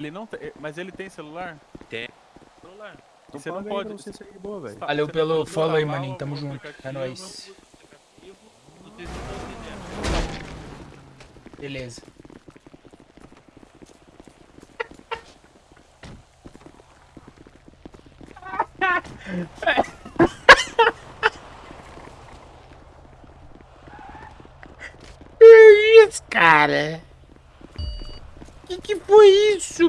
Ele não tem, mas ele tem celular? Tem. Celular. Então você não pode. você sair de boa, velho. Tá, Valeu você pelo tá follow aí, maninho. Tamo junto. Tá é nóis. Beleza. Que isso, cara? Que que foi isso?